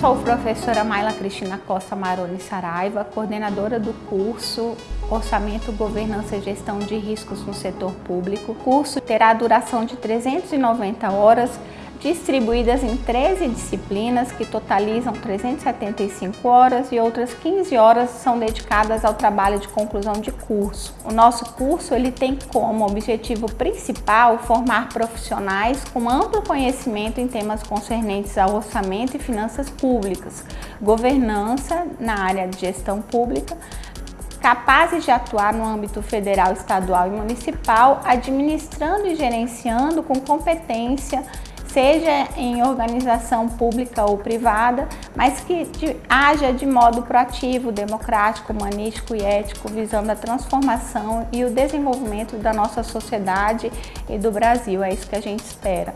Sou professora Maila Cristina Costa Maroni Saraiva, coordenadora do curso Orçamento, Governança e Gestão de Riscos no Setor Público. O curso terá duração de 390 horas, distribuídas em 13 disciplinas que totalizam 375 horas e outras 15 horas são dedicadas ao trabalho de conclusão de curso. O nosso curso ele tem como objetivo principal formar profissionais com amplo conhecimento em temas concernentes ao orçamento e finanças públicas, governança na área de gestão pública, capazes de atuar no âmbito federal, estadual e municipal, administrando e gerenciando com competência seja em organização pública ou privada, mas que de, haja de modo proativo, democrático, humanístico e ético, visando a transformação e o desenvolvimento da nossa sociedade e do Brasil. É isso que a gente espera.